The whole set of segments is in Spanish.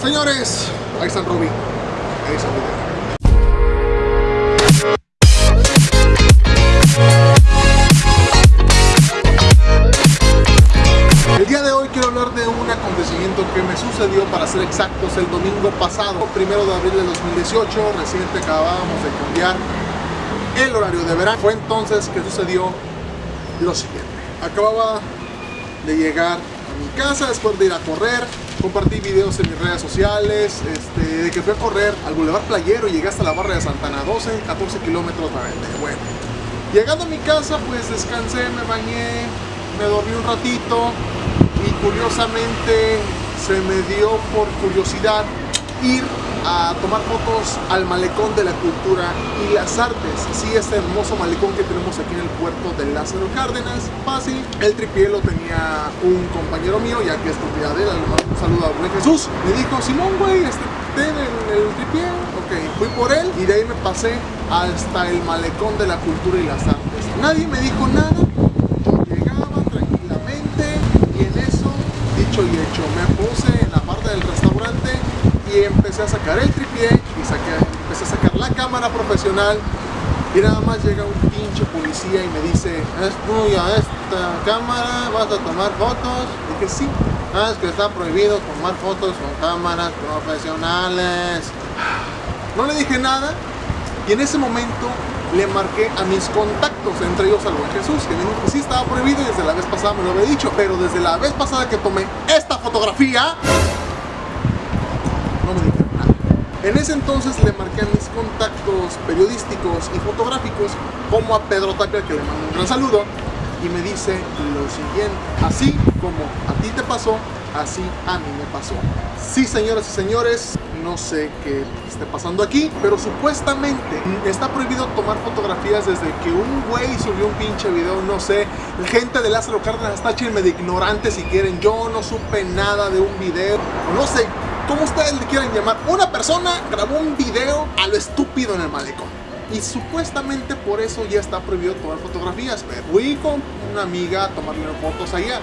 Señores, ahí está el Ruby. Ahí está el video. El día de hoy quiero hablar de un acontecimiento que me sucedió, para ser exactos, el domingo pasado, primero de abril de 2018, reciente acabábamos de cambiar el horario de verano. Fue entonces que sucedió lo siguiente. Acababa de llegar a mi casa después de ir a correr, compartí videos en mis redes sociales, este, de que fui a correr al Boulevard Playero y llegué hasta la barra de Santana, 12, 14 kilómetros de Bueno, llegando a mi casa pues descansé, me bañé, me dormí un ratito y curiosamente se me dio por curiosidad ir a tomar fotos al malecón de la cultura y las artes. Sí, este hermoso malecón que tenemos aquí en el puerto de Lázaro Cárdenas. Fácil. El tripié lo tenía un compañero mío, ya que es propiedad de él. Un saludo a Rey Jesús. Me dijo, Simón, güey, este, ten el, el tripié. Ok, fui por él y de ahí me pasé hasta el malecón de la cultura y las artes. Nadie me dijo nada. Yo llegaba tranquilamente y en eso, dicho y hecho, me puse en la parte del restaurante y empecé a sacar el tripié y saqué, empecé a sacar la cámara profesional y nada más llega un pinche policía y me dice es tuya esta cámara, vas a tomar fotos y dije sí, ah, es que está prohibido tomar fotos con cámaras profesionales no le dije nada y en ese momento le marqué a mis contactos, entre ellos al buen Jesús, que me dijo que sí estaba prohibido y desde la vez pasada me lo había dicho, pero desde la vez pasada que tomé esta fotografía, no me dijeron nada. En ese entonces le marqué a mis contactos periodísticos y fotográficos, como a Pedro Tapia, que le mando un gran saludo, y me dice lo siguiente, así como a ti te pasó, así a mí me pasó. Sí, señoras y señores, no sé qué esté pasando aquí, pero supuestamente está prohibido tomar fotografías desde que un güey subió un pinche video, no sé, gente de Lázaro Cárdenas, táchenme de ignorante si quieren, yo no supe nada de un video, no sé como ustedes le quieran llamar, una persona grabó un video a lo estúpido en el malecón. Y supuestamente por eso ya está prohibido tomar fotografías. Pero fui con una amiga a tomarle fotos allá.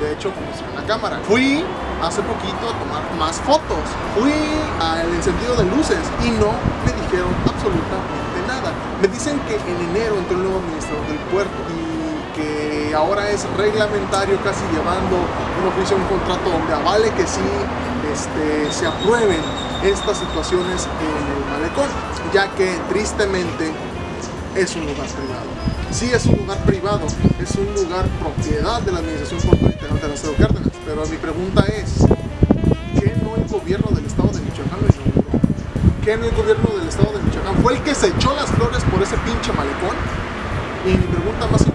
De hecho, como en la cámara. Fui hace poquito a tomar más fotos. Fui al encendido de luces y no me dijeron absolutamente nada. Me dicen que en enero entró el nuevo administrador del puerto y que ahora es reglamentario casi llevando un oficio, un contrato donde avale que sí este, se aprueben estas situaciones en el malecón, ya que tristemente es un lugar privado. Sí es un lugar privado, es un lugar propiedad de la Administración Portuaria de Lázaro Cárdenas, pero mi pregunta es, ¿qué no el gobierno del estado de Michoacán lo? ¿Qué no el gobierno del estado de Michoacán fue el que se echó las flores por ese pinche malecón? Y mi pregunta más importante,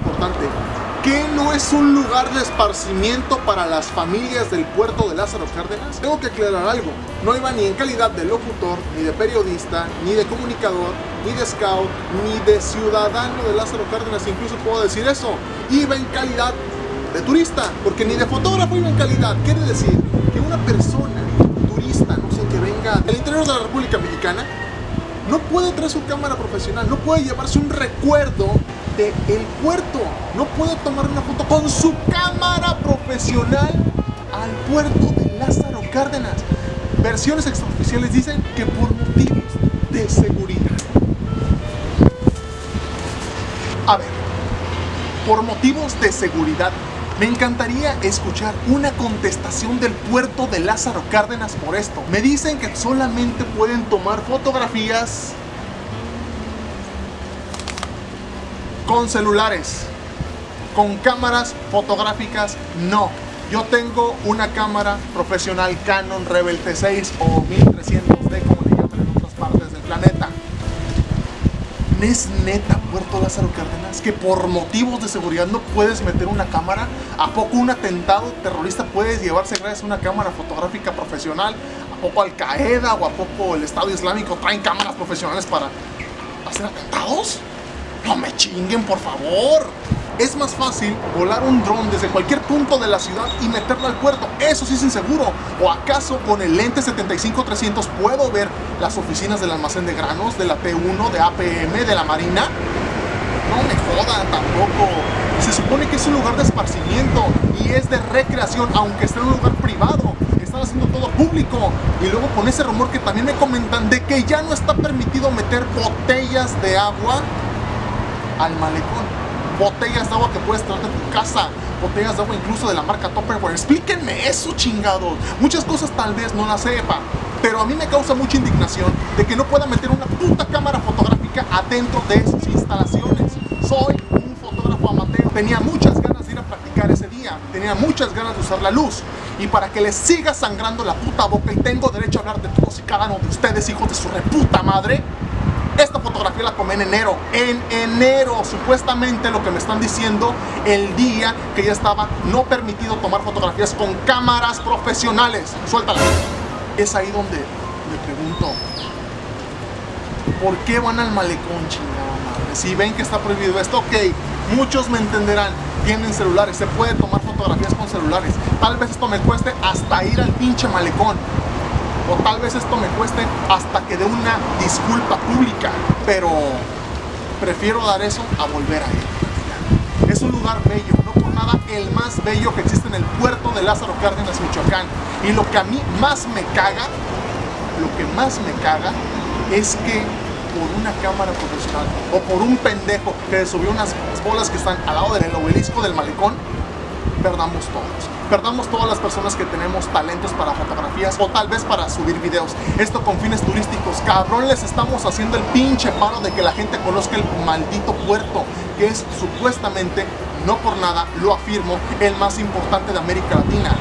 ¿Qué no es un lugar de esparcimiento para las familias del puerto de Lázaro Cárdenas? Tengo que aclarar algo, no iba ni en calidad de locutor, ni de periodista, ni de comunicador, ni de scout, ni de ciudadano de Lázaro Cárdenas, incluso puedo decir eso, iba en calidad de turista, porque ni de fotógrafo iba en calidad, quiere decir que una persona, turista, no sé, que venga del interior de la República Mexicana, no puede traer su cámara profesional, no puede llevarse un recuerdo el puerto. No puede tomar una foto con su cámara profesional al puerto de Lázaro Cárdenas. Versiones extraoficiales dicen que por motivos de seguridad. A ver, por motivos de seguridad, me encantaría escuchar una contestación del puerto de Lázaro Cárdenas por esto. Me dicen que solamente pueden tomar fotografías con celulares, con cámaras fotográficas, no. Yo tengo una cámara profesional Canon Rebel T6 o 1300D, como le en otras partes del planeta. ¿Es neta Puerto Lázaro Cárdenas que por motivos de seguridad no puedes meter una cámara? ¿A poco un atentado terrorista puedes llevarse gracias a una cámara fotográfica profesional? ¿A poco Al Qaeda o a poco el Estado Islámico traen cámaras profesionales para hacer atentados? No me chinguen, por favor. Es más fácil volar un dron desde cualquier punto de la ciudad y meterlo al puerto. Eso sí es inseguro. ¿O acaso con el lente 75-300 puedo ver las oficinas del almacén de granos, de la P1, de APM, de la Marina? No me jodan tampoco. Se supone que es un lugar de esparcimiento y es de recreación, aunque esté en un lugar privado. Está están haciendo todo público. Y luego con ese rumor que también me comentan de que ya no está permitido meter botellas de agua al malecón. Botellas de agua que puedes traer de tu casa. Botellas de agua incluso de la marca Tupperware. Explíquenme eso, chingados. Muchas cosas tal vez no las sepa. Pero a mí me causa mucha indignación de que no pueda meter una puta cámara fotográfica adentro de sus instalaciones. Soy un fotógrafo amateur. Tenía muchas ganas de ir a practicar ese día. Tenía muchas ganas de usar la luz. Y para que les siga sangrando la puta boca y tengo derecho a hablar de todos y cada uno de ustedes, hijos de su reputa madre, fotografía la tomé en enero. En enero, supuestamente lo que me están diciendo el día que ya estaba no permitido tomar fotografías con cámaras profesionales. Suéltala. Es ahí donde me pregunto, ¿por qué van al malecón, chingada madre? Si ven que está prohibido esto, ok, muchos me entenderán. Tienen celulares, se puede tomar fotografías con celulares. Tal vez esto me cueste hasta ir al pinche malecón o tal vez esto me cueste hasta que dé una disculpa pública, pero prefiero dar eso a volver a ir. Es un lugar bello, no por nada el más bello que existe en el puerto de Lázaro Cárdenas, Michoacán. Y lo que a mí más me caga, lo que más me caga es que por una cámara profesional o por un pendejo que subió unas bolas que están al lado del obelisco del malecón, perdamos todos perdamos todas las personas que tenemos talentos para fotografías o tal vez para subir videos. Esto con fines turísticos. Cabrón, les estamos haciendo el pinche paro de que la gente conozca el maldito puerto, que es supuestamente, no por nada, lo afirmo, el más importante de América Latina.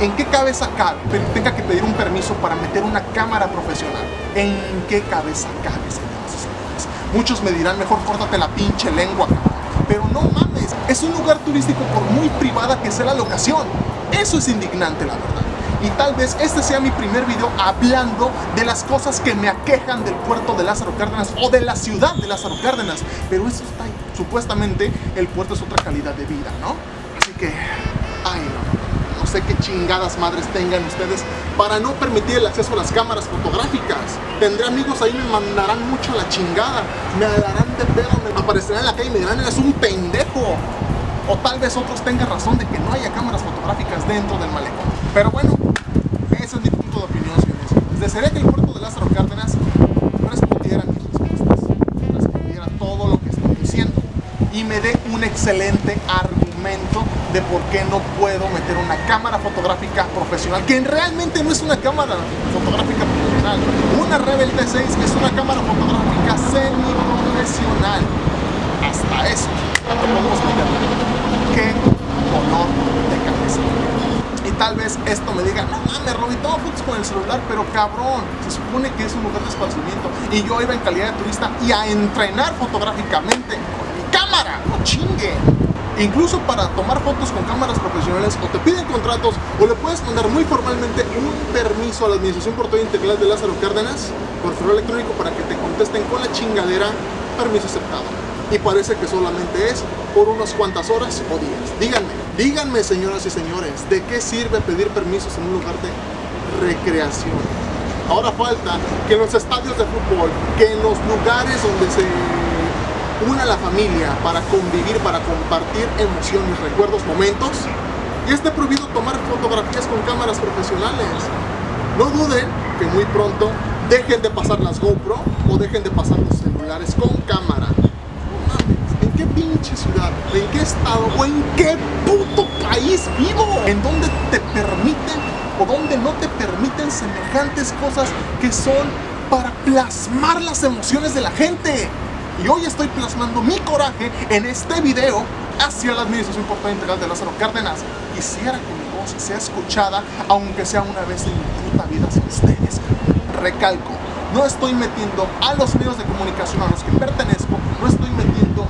¿En qué cabeza cabe? Tenga que pedir un permiso para meter una cámara profesional. ¿En qué cabeza cabe, señores? Muchos me dirán, mejor córtate la pinche lengua, Pero no mames, es un lugar turístico por muy privada que sea la locación. Eso es indignante, la verdad. Y tal vez este sea mi primer video hablando de las cosas que me aquejan del puerto de Lázaro Cárdenas o de la ciudad de Lázaro Cárdenas. Pero eso está ahí. Supuestamente el puerto es otra calidad de vida, ¿no? Así que, ay no, sé qué chingadas madres tengan ustedes para no permitir el acceso a las cámaras fotográficas. Tendré amigos ahí, me mandarán mucho la chingada, me darán de pedo, me aparecerán en la calle y me dirán, eres un pendejo. Tal vez otros tengan razón de que no haya cámaras fotográficas dentro del malecón. Pero bueno, ese es mi punto de opinión, señores. Desearía que el puerto de Lázaro Cárdenas respondiera a mis respuestas, respondiera todo lo que estoy diciendo y me dé un excelente argumento de por qué no puedo meter una cámara fotográfica profesional, que realmente no es una cámara fotográfica profesional. Una Rebel T6 es una cámara fotográfica semi-profesional. Hasta eso podemos qué dolor de cabeza. Y tal vez esto me diga, no mames, Robby, tomo fotos con el celular, pero cabrón, se supone que es un lugar de esparcimiento. Y yo iba en calidad de turista y a entrenar fotográficamente con mi cámara, no chingue. Incluso para tomar fotos con cámaras profesionales o te piden contratos o le puedes mandar muy formalmente un permiso a la Administración Portuaria Integral de Lázaro Cárdenas por correo electrónico para que te contesten con la chingadera permiso aceptado y parece que solamente es por unas cuantas horas o días. Díganme, díganme señoras y señores, ¿de qué sirve pedir permisos en un lugar de recreación? Ahora falta que en los estadios de fútbol, que en los lugares donde se una la familia para convivir, para compartir emociones, recuerdos, momentos, y esté prohibido tomar fotografías con cámaras profesionales. No duden que muy pronto dejen de pasar las GoPro o dejen de pasar los celulares con cámara pinche ciudad, en qué estado o en qué puto país vivo, en donde te permiten o donde no te permiten semejantes cosas que son para plasmar las emociones de la gente. Y hoy estoy plasmando mi coraje en este video hacia la Administración Portuaria Integral de Lázaro Cárdenas. Quisiera que mi voz sea escuchada, aunque sea una vez en mi puta vida sin ustedes. Recalco, no estoy metiendo a los medios de comunicación a los que pertenezco, no estoy metiendo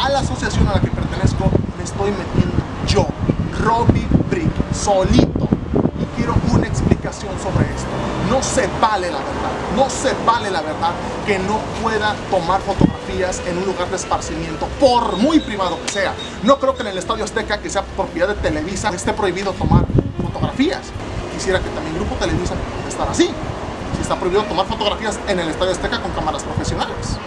a la asociación a la que pertenezco me estoy metiendo yo, Robbie Brick, solito. Y quiero una explicación sobre esto. No se vale la verdad, no se vale la verdad que no pueda tomar fotografías en un lugar de esparcimiento, por muy privado que sea. No creo que en el Estadio Azteca, que sea propiedad de Televisa, esté prohibido tomar fotografías. Quisiera que también Grupo Televisa estar así. Si está prohibido tomar fotografías en el Estadio Azteca con cámaras profesionales.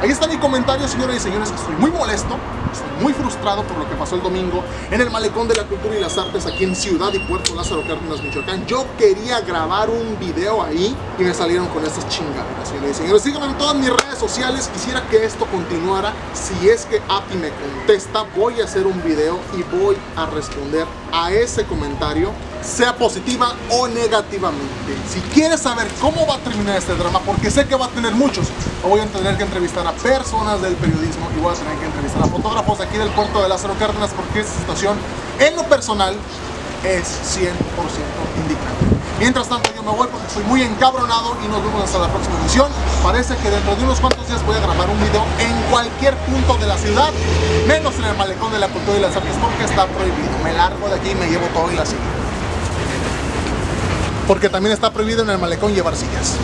Ahí está mi comentario, señoras y señores. Estoy muy molesto, estoy muy frustrado por lo que pasó el domingo en el Malecón de la Cultura y las Artes aquí en Ciudad y Puerto Lázaro Cárdenas, Michoacán. Yo quería grabar un video ahí y me salieron con estas chingaderas, señoras y señores. Síganme en todas mis redes sociales. Quisiera que esto continuara. Si es que API me contesta, voy a hacer un video y voy a responder a ese comentario sea positiva o negativamente. Si quieres saber cómo va a terminar este drama, porque sé que va a tener muchos, voy a tener que entrevistar a personas del periodismo y voy a tener que entrevistar a fotógrafos aquí del puerto de Lázaro Cárdenas porque esta situación, en lo personal, es 100% indignante. Mientras tanto yo me voy porque estoy muy encabronado y nos vemos hasta la próxima emisión. Parece que dentro de unos cuantos días voy a grabar un video en cualquier punto de la ciudad, menos en el malecón de la cultura y las artes porque está prohibido. Me largo de aquí y me llevo todo y la sigo porque también está prohibido en el malecón llevar sillas.